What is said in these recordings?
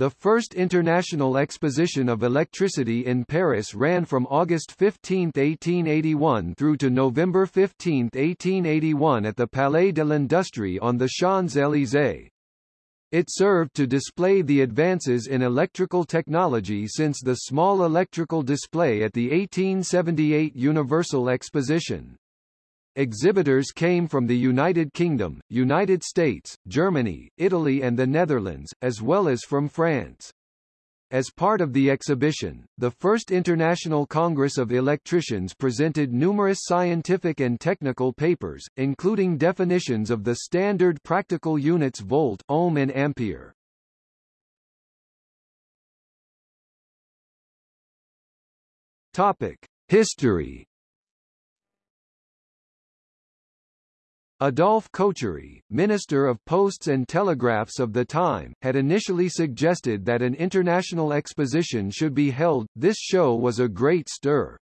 The first International Exposition of Electricity in Paris ran from August 15, 1881 through to November 15, 1881 at the Palais de l'Industrie on the Champs-Élysées. It served to display the advances in electrical technology since the small electrical display at the 1878 Universal Exposition. Exhibitors came from the United Kingdom, United States, Germany, Italy and the Netherlands, as well as from France. As part of the exhibition, the First International Congress of Electricians presented numerous scientific and technical papers, including definitions of the standard practical units volt, ohm and ampere. Topic: History Adolphe Cochery, Minister of Posts and Telegraphs of the time, had initially suggested that an international exposition should be held. This show was a great stir.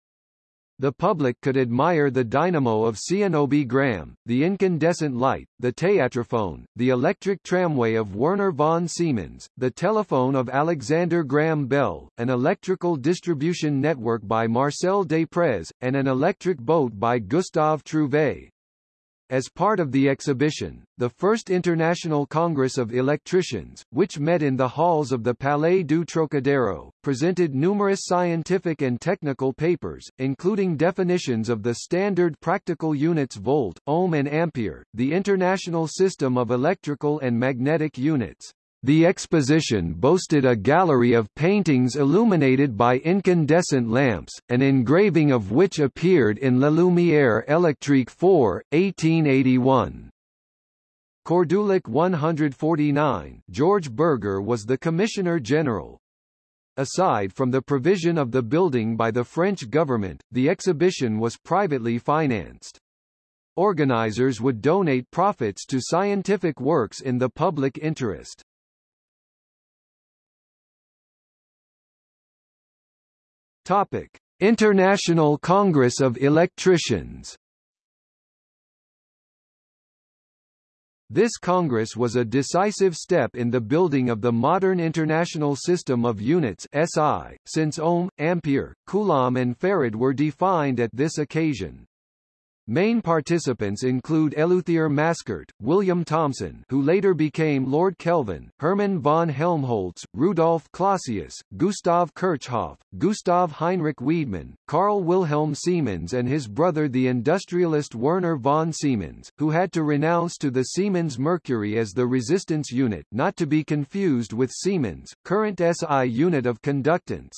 The public could admire the dynamo of Zénobe Gramme, the incandescent light, the théâtrophone, the electric tramway of Werner von Siemens, the telephone of Alexander Graham Bell, an electrical distribution network by Marcel Deprez, and an electric boat by Gustave Trouvé. As part of the exhibition, the First International Congress of Electricians, which met in the halls of the Palais du Trocadero, presented numerous scientific and technical papers, including definitions of the standard practical units volt, ohm and ampere, the International System of Electrical and Magnetic Units, the exposition boasted a gallery of paintings illuminated by incandescent lamps, an engraving of which appeared in La Lumière électrique 4, 1881. Cordulic 149 George Berger was the Commissioner General. Aside from the provision of the building by the French government, the exhibition was privately financed. Organizers would donate profits to scientific works in the public interest. Topic: International Congress of Electricians. This congress was a decisive step in the building of the modern international system of units SI, since ohm, ampere, coulomb and farad were defined at this occasion. Main participants include Eleuthère Mascart, William Thomson who later became Lord Kelvin, Hermann von Helmholtz, Rudolf Clausius, Gustav Kirchhoff, Gustav Heinrich Wiedemann, Carl Wilhelm Siemens and his brother the industrialist Werner von Siemens, who had to renounce to the Siemens Mercury as the resistance unit not to be confused with Siemens, current SI unit of conductance.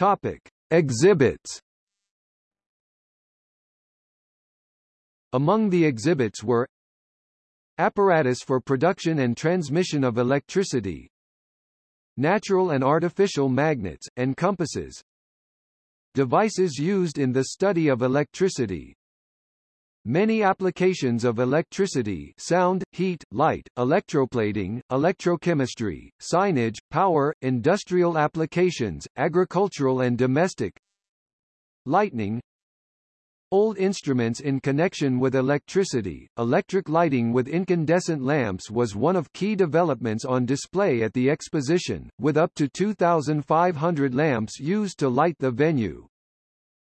Topic: Exhibits. Among the exhibits were Apparatus for production and transmission of electricity Natural and artificial magnets, and compasses Devices used in the study of electricity Many applications of electricity sound, heat, light, electroplating, electrochemistry, signage, power, industrial applications, agricultural and domestic Lightning Old instruments in connection with electricity, electric lighting with incandescent lamps was one of key developments on display at the exposition, with up to 2,500 lamps used to light the venue.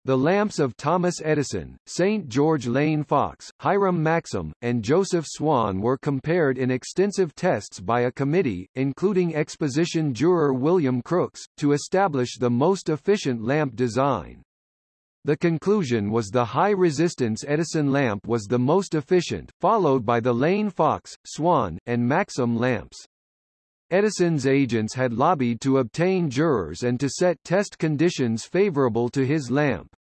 The lamps of Thomas Edison, St. George Lane Fox, Hiram Maxim, and Joseph Swan were compared in extensive tests by a committee, including exposition juror William Crookes, to establish the most efficient lamp design. The conclusion was the high-resistance Edison lamp was the most efficient, followed by the Lane Fox, Swan, and Maxim lamps. Edison's agents had lobbied to obtain jurors and to set test conditions favorable to his lamp.